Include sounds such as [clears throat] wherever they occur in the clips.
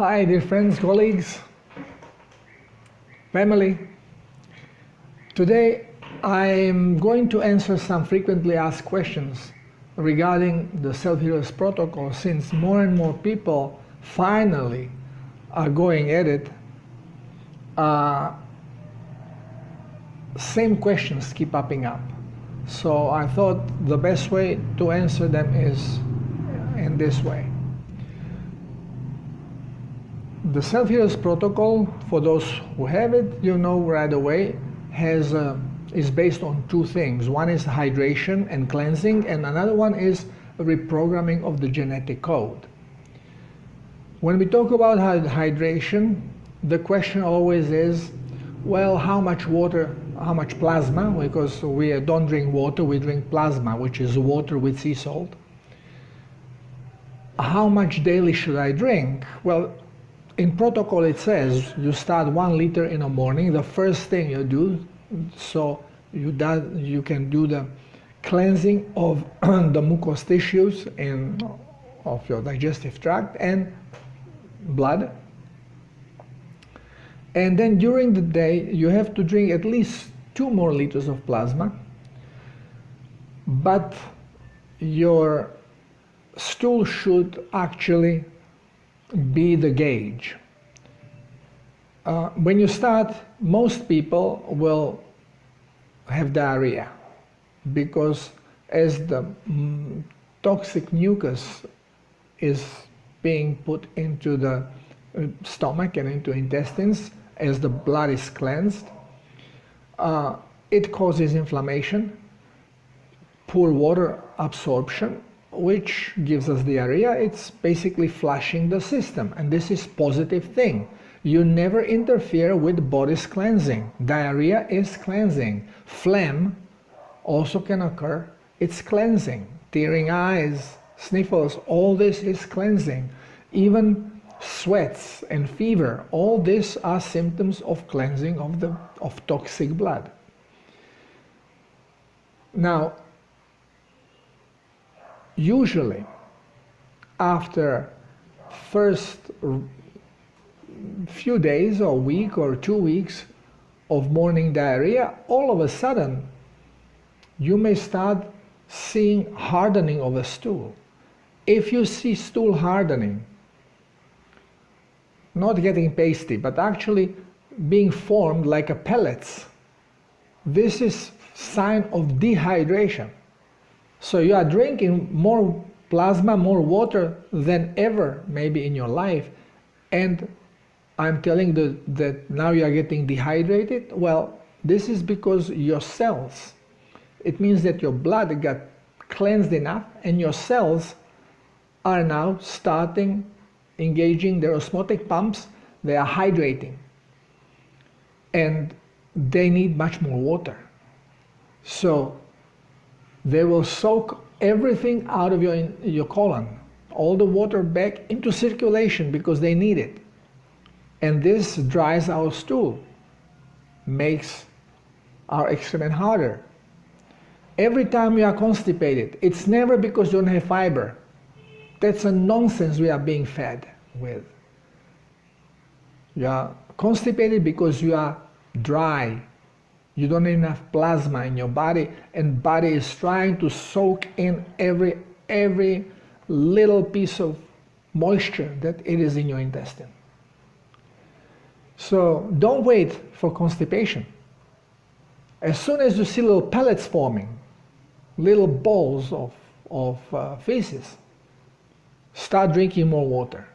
Hi, dear friends, colleagues, family. Today I'm going to answer some frequently asked questions regarding the Self-Healers Protocol since more and more people finally are going at it. Uh, same questions keep popping up. So I thought the best way to answer them is in this way. The self-healers protocol, for those who have it, you know right away, has uh, is based on two things. One is hydration and cleansing, and another one is reprogramming of the genetic code. When we talk about hydration, the question always is, well, how much water, how much plasma, because we don't drink water, we drink plasma, which is water with sea salt. How much daily should I drink? Well, in protocol it says you start one liter in the morning, the first thing you do, so you, do, you can do the cleansing of [clears throat] the mucous tissues and of your digestive tract and blood. And then during the day, you have to drink at least two more liters of plasma, but your stool should actually be the gauge. Uh, when you start, most people will have diarrhea because as the mm, toxic mucus is being put into the uh, stomach and into intestines as the blood is cleansed, uh, it causes inflammation, poor water absorption, which gives us diarrhea. It's basically flushing the system, and this is positive thing. You never interfere with body's cleansing. Diarrhea is cleansing. Phlegm also can occur. It's cleansing. Tearing eyes, sniffles, all this is cleansing. Even sweats and fever, all these are symptoms of cleansing of, the, of toxic blood. Now, usually after first few days or week or two weeks of morning diarrhea, all of a sudden you may start seeing hardening of a stool. If you see stool hardening, not getting pasty, but actually being formed like a pellets, this is sign of dehydration. So you are drinking more plasma, more water than ever maybe in your life, and I'm telling the, that now you are getting dehydrated? Well, this is because your cells, it means that your blood got cleansed enough and your cells are now starting engaging their osmotic pumps, they are hydrating. And they need much more water. So they will soak everything out of your, your colon, all the water back into circulation because they need it. And this dries our stool, makes our excrement harder. Every time you are constipated, it's never because you don't have fiber. That's a nonsense we are being fed with. You are constipated because you are dry. You don't have enough plasma in your body and body is trying to soak in every, every little piece of moisture that it is in your intestine. So don't wait for constipation. As soon as you see little pellets forming, little balls of, of uh, feces, start drinking more water.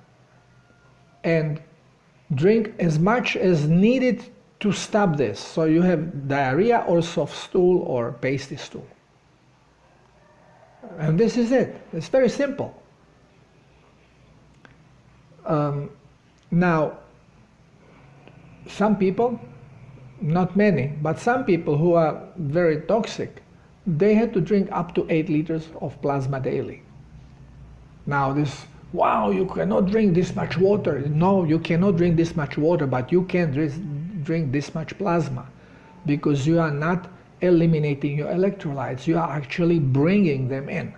And drink as much as needed to stop this. So you have diarrhea or soft stool or pasty stool. And this is it. It's very simple. Um, now, some people, not many, but some people who are very toxic, they had to drink up to 8 liters of plasma daily. Now this, wow, you cannot drink this much water. No, you cannot drink this much water, but you can drink this much plasma because you are not eliminating your electrolytes, you are actually bringing them in.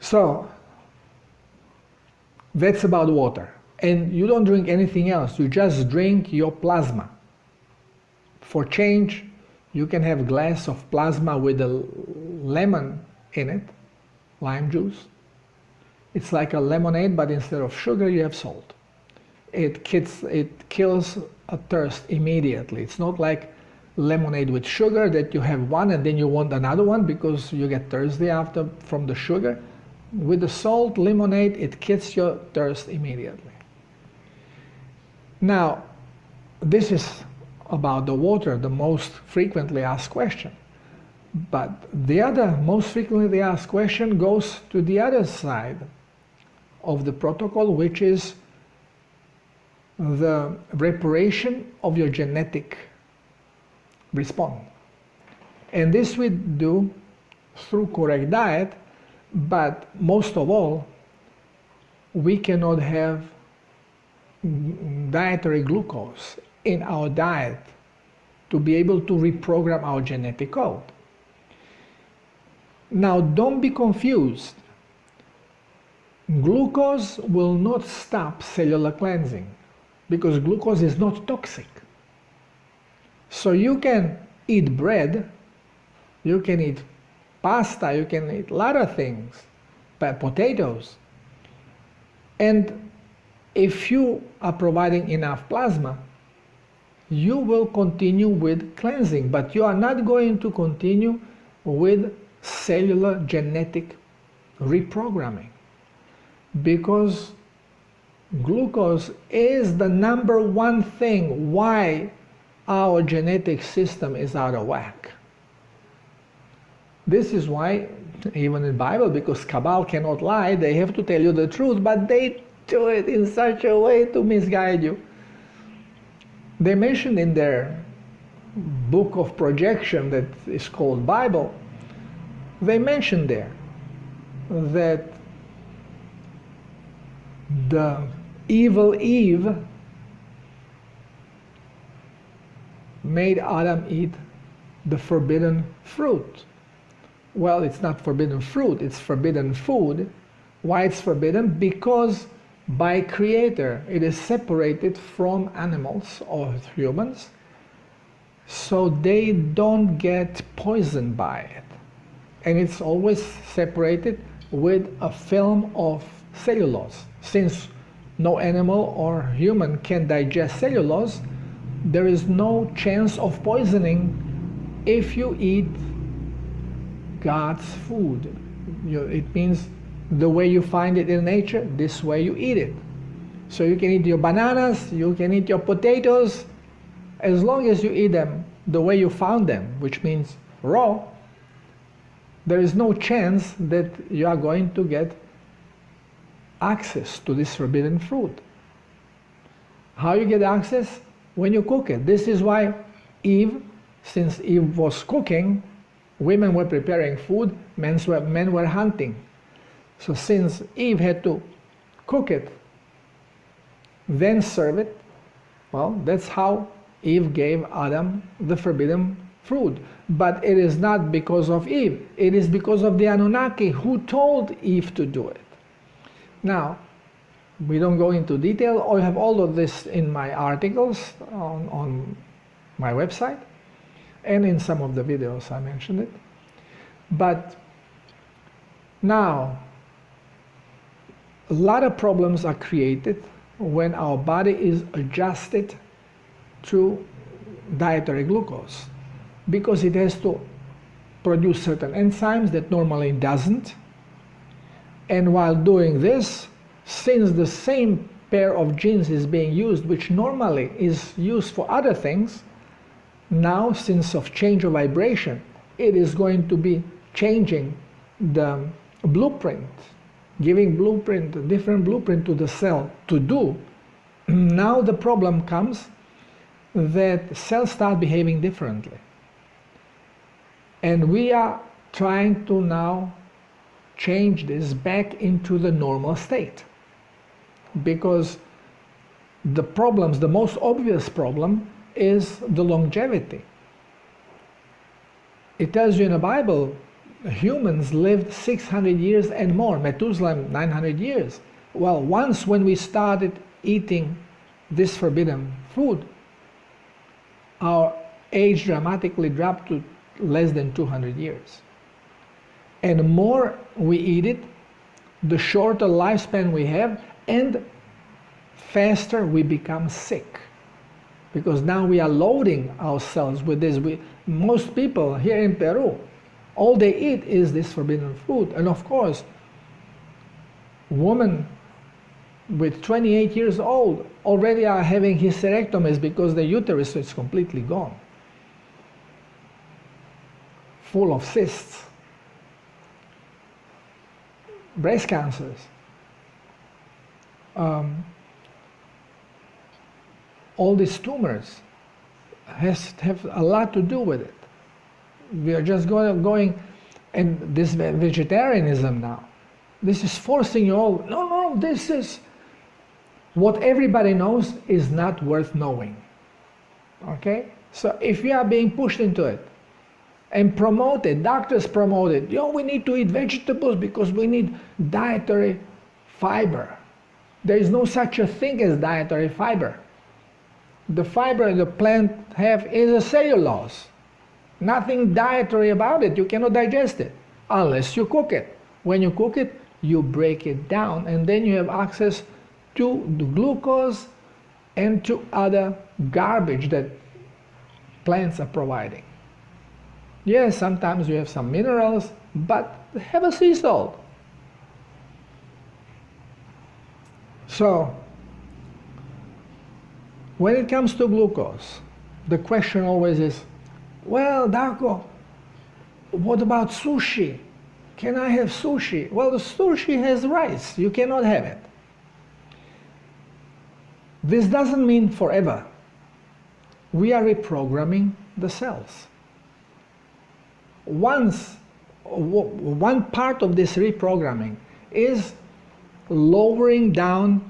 So, That's about water. And you don't drink anything else, you just drink your plasma. For change, you can have a glass of plasma with a lemon in it, lime juice. It's like a lemonade, but instead of sugar, you have salt. It, kills, it kills a thirst immediately. It's not like lemonade with sugar that you have one and then you want another one because you get thirsty after from the sugar. With the salt lemonade, it kills your thirst immediately. Now, this is about the water, the most frequently asked question. But the other most frequently asked question goes to the other side of the protocol, which is the reparation of your genetic response. And this we do through correct diet, but most of all, we cannot have dietary glucose in our diet to be able to reprogram our genetic code. Now, don't be confused. Glucose will not stop cellular cleansing because glucose is not toxic. So you can eat bread, you can eat pasta, you can eat a lot of things, but potatoes. And if you are providing enough plasma, you will continue with cleansing, but you are not going to continue with cellular genetic reprogramming because glucose is the number one thing why our genetic system is out of whack. This is why, even in Bible, because Cabal cannot lie, they have to tell you the truth, but they do it in such a way to misguide you. They mentioned in their book of projection that is called Bible, they mentioned there that the evil Eve made Adam eat the forbidden fruit. Well, it's not forbidden fruit, it's forbidden food. Why it's forbidden? Because by creator it is separated from animals or humans so they don't get poisoned by it and it's always separated with a film of cellulose since no animal or human can digest cellulose there is no chance of poisoning if you eat God's food you, it means the way you find it in nature, this way you eat it. So you can eat your bananas, you can eat your potatoes, as long as you eat them the way you found them, which means raw, there is no chance that you are going to get access to this forbidden fruit. How you get access? When you cook it. This is why Eve, since Eve was cooking, women were preparing food, men were, men were hunting. So since Eve had to cook it, then serve it, well, that's how Eve gave Adam the forbidden fruit. But it is not because of Eve, it is because of the Anunnaki who told Eve to do it. Now, we don't go into detail. I have all of this in my articles on, on my website and in some of the videos I mentioned it. But now, a lot of problems are created when our body is adjusted to dietary glucose because it has to produce certain enzymes that normally doesn't and while doing this since the same pair of genes is being used which normally is used for other things now since of change of vibration it is going to be changing the blueprint giving blueprint, a different blueprint to the cell to do, now the problem comes that cells start behaving differently. And we are trying to now change this back into the normal state. Because the problems, the most obvious problem is the longevity. It tells you in the Bible humans lived 600 years and more, Methuselah 900 years. Well, once when we started eating this forbidden food, our age dramatically dropped to less than 200 years. And the more we eat it, the shorter lifespan we have, and faster we become sick. Because now we are loading ourselves with this. We, most people here in Peru, all they eat is this forbidden food. And of course, women with 28 years old already are having hysterectomies because the uterus is completely gone, full of cysts, breast cancers. Um, all these tumors has have a lot to do with it. We are just going, going and this vegetarianism now. This is forcing you all, no, no, this is, what everybody knows is not worth knowing. Okay? So if you are being pushed into it and promoted, doctors promote it, you know, we need to eat vegetables because we need dietary fiber. There is no such a thing as dietary fiber. The fiber the plant have is a cellulose. Nothing dietary about it. You cannot digest it unless you cook it. When you cook it, you break it down and then you have access to the glucose and to other garbage that plants are providing. Yes, sometimes you have some minerals, but have a sea salt. So, when it comes to glucose, the question always is, well, Darko, what about sushi? Can I have sushi? Well, the sushi has rice. You cannot have it. This doesn't mean forever. We are reprogramming the cells. Once, one part of this reprogramming is lowering down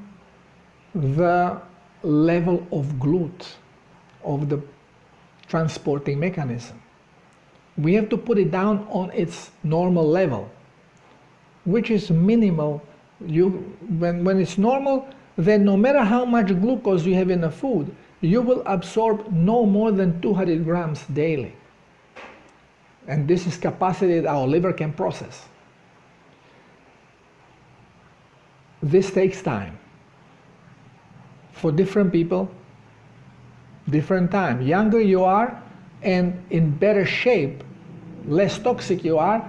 the level of GLUT, of the transporting mechanism. We have to put it down on its normal level, which is minimal. You, when, when it's normal, then no matter how much glucose you have in the food, you will absorb no more than 200 grams daily. And this is capacity that our liver can process. This takes time. For different people, different time. Younger you are and in better shape, less toxic you are,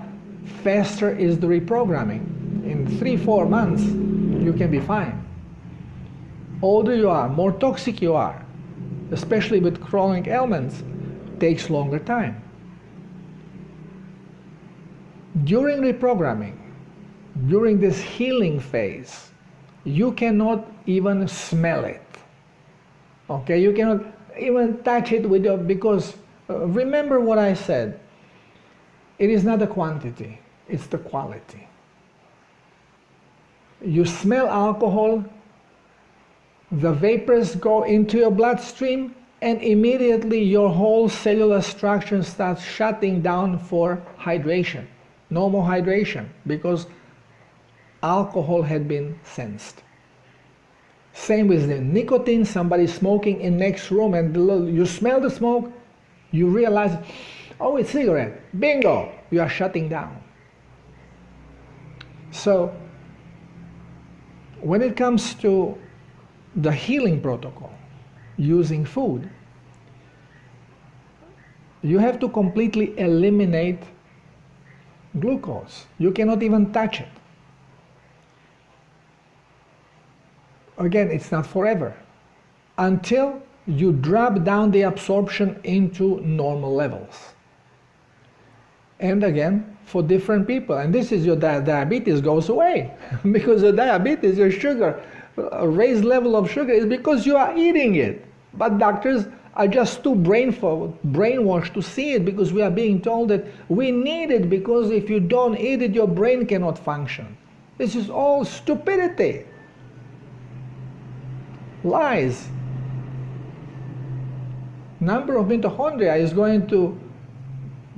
faster is the reprogramming. In three, four months, you can be fine older you are, more toxic you are, especially with chronic ailments, takes longer time. During reprogramming, during this healing phase, you cannot even smell it. Okay, you cannot even touch it with your, because uh, remember what I said. It is not the quantity, it's the quality. You smell alcohol, the vapors go into your bloodstream and immediately your whole cellular structure starts shutting down for hydration, normal hydration, because alcohol had been sensed. Same with the nicotine, somebody smoking in next room and you smell the smoke, you realize, oh, it's cigarette, bingo, you are shutting down. So, when it comes to the healing protocol using food, you have to completely eliminate glucose. You cannot even touch it. Again, it's not forever. Until you drop down the absorption into normal levels. And again, for different people. And this is your di diabetes goes away [laughs] because the diabetes, your sugar a raised level of sugar is because you are eating it. But doctors are just too brainful, brainwashed to see it because we are being told that we need it because if you don't eat it, your brain cannot function. This is all stupidity. Lies. Number of mitochondria is going to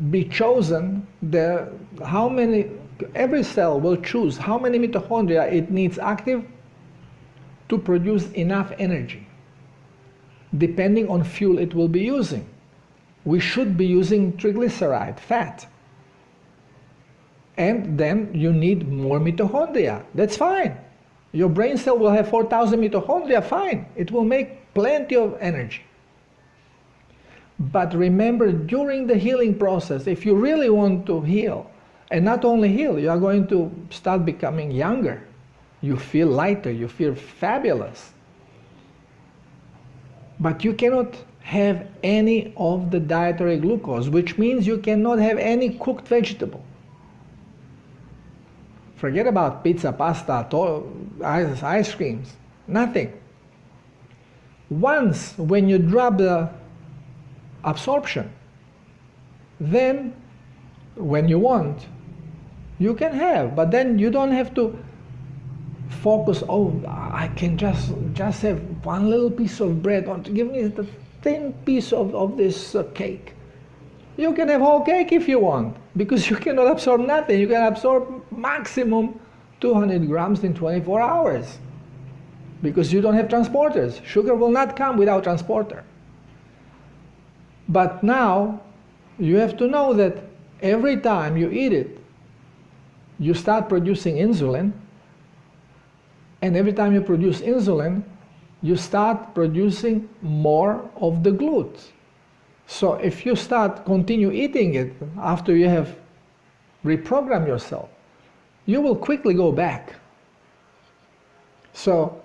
be chosen. The, how many, every cell will choose how many mitochondria it needs active to produce enough energy depending on fuel it will be using. We should be using triglyceride, fat. And then you need more mitochondria. That's fine. Your brain cell will have 4,000 mitochondria, fine. It will make plenty of energy. But remember, during the healing process, if you really want to heal, and not only heal, you are going to start becoming younger. You feel lighter, you feel fabulous. But you cannot have any of the dietary glucose, which means you cannot have any cooked vegetable. Forget about pizza, pasta, ice, ice creams, nothing. Once when you drop the absorption, then when you want, you can have, but then you don't have to focus, oh, I can just, just have one little piece of bread, or give me the thin piece of, of this uh, cake. You can have whole cake if you want, because [laughs] you cannot absorb nothing. You can absorb maximum 200 grams in 24 hours, because you don't have transporters. Sugar will not come without transporter. But now, you have to know that every time you eat it, you start producing insulin, and every time you produce insulin, you start producing more of the GLUT. So if you start continue eating it after you have reprogrammed yourself, you will quickly go back. So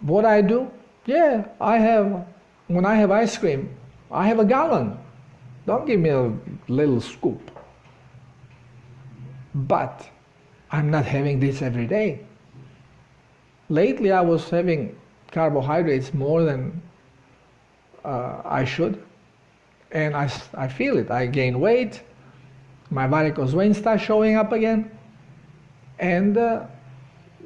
what I do, yeah, I have, when I have ice cream, I have a gallon. Don't give me a little scoop. But I'm not having this every day. Lately I was having carbohydrates more than uh, I should and I, I feel it. I gain weight, my varicose veins start showing up again, and uh,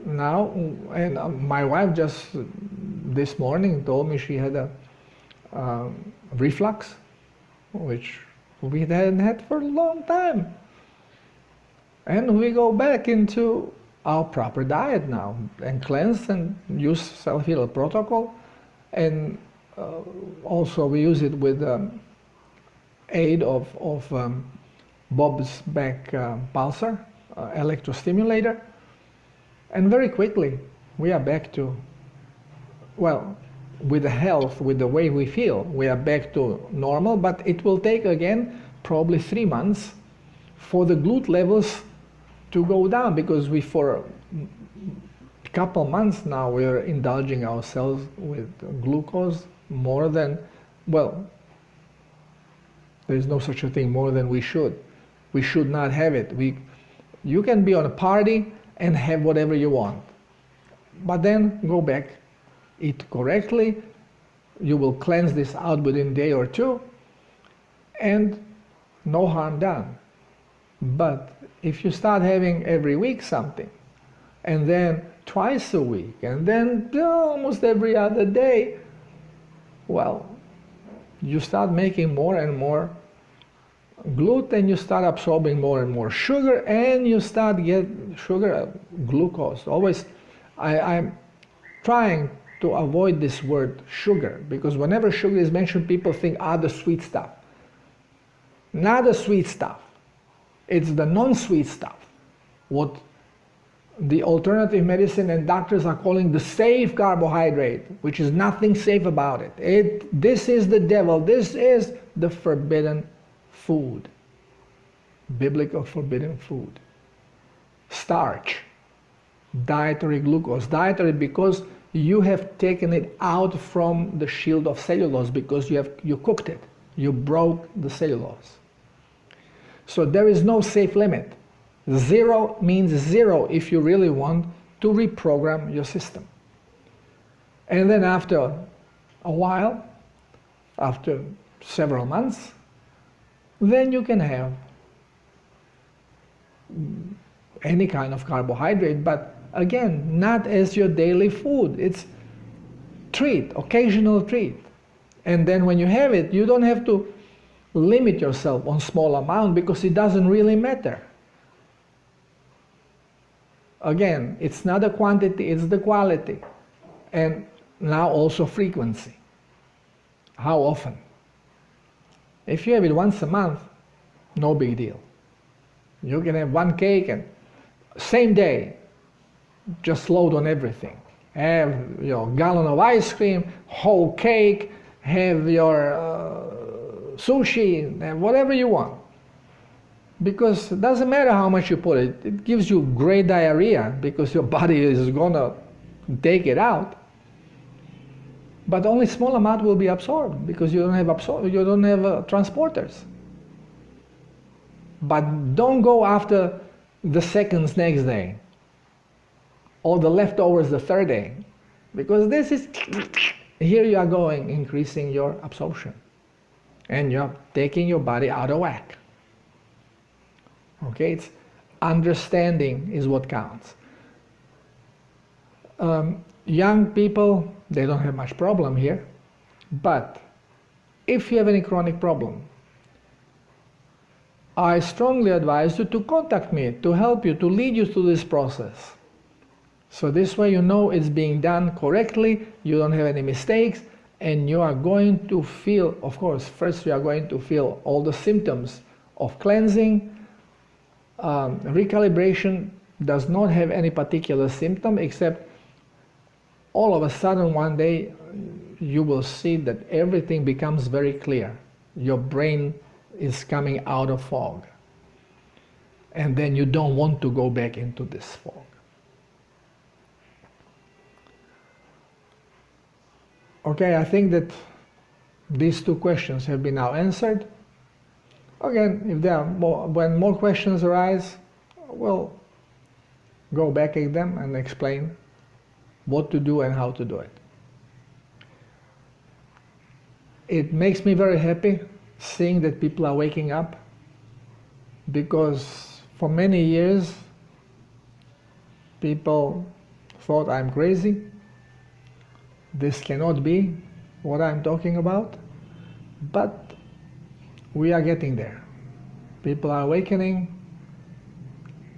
now, and uh, my wife just this morning told me she had a um, reflux, which we hadn't had for a long time. And we go back into our proper diet now and cleanse and use self-heal protocol. And uh, also we use it with um, aid of, of um, Bob Beck's uh, pulser, uh, electrostimulator. And very quickly we are back to, well, with the health, with the way we feel, we are back to normal, but it will take again probably three months for the GLUT levels to go down because we for a couple months now we're indulging ourselves with glucose more than well there's no such a thing more than we should. We should not have it. We you can be on a party and have whatever you want but then go back eat correctly. You will cleanse this out within day or two and no harm done. But if you start having every week something, and then twice a week, and then almost every other day, well, you start making more and more gluten, you start absorbing more and more sugar, and you start get sugar, uh, glucose. Always, I, I'm trying to avoid this word sugar because whenever sugar is mentioned, people think ah the sweet stuff. Not the sweet stuff. It's the non-sweet stuff, what the alternative medicine and doctors are calling the safe carbohydrate, which is nothing safe about it. it. This is the devil. This is the forbidden food. Biblical forbidden food. Starch, dietary glucose. Dietary because you have taken it out from the shield of cellulose because you have you cooked it. You broke the cellulose. So there is no safe limit. Zero means zero if you really want to reprogram your system. And then after a while, after several months, then you can have any kind of carbohydrate, but again, not as your daily food. It's treat, occasional treat. And then when you have it, you don't have to limit yourself on small amount because it doesn't really matter. Again, it's not the quantity, it's the quality. And now also frequency. How often? If you have it once a month, no big deal. You can have one cake and same day, just load on everything. Have your gallon of ice cream, whole cake, have your uh, sushi, and whatever you want. Because it doesn't matter how much you put it, it gives you great diarrhea because your [laughs] body is gonna take it out. But only small amount will be absorbed because you don't have absor- you don't have uh, transporters. But don't go after the seconds next day or the leftovers the third day because this is [sniffs] here you are going increasing your absorption and you're taking your body out of whack okay it's understanding is what counts um, young people they don't have much problem here but if you have any chronic problem I strongly advise you to contact me to help you, to lead you through this process. So this way you know it's being done correctly, you don't have any mistakes, and you are going to feel, of course, first you are going to feel all the symptoms of cleansing. Um, recalibration does not have any particular symptom except all of a sudden one day you will see that everything becomes very clear. Your brain is coming out of fog. And then you don't want to go back into this fog. Okay, I think that these two questions have been now answered. Again, if there are more, when more questions arise, we'll go back at them and explain what to do and how to do it. It makes me very happy seeing that people are waking up because for many years people thought I'm crazy. This cannot be what I'm talking about, but we are getting there. People are awakening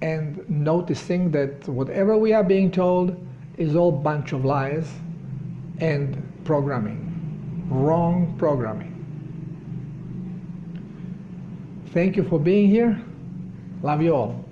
and noticing that whatever we are being told is all bunch of lies and programming, wrong programming. Thank you for being here. Love you all.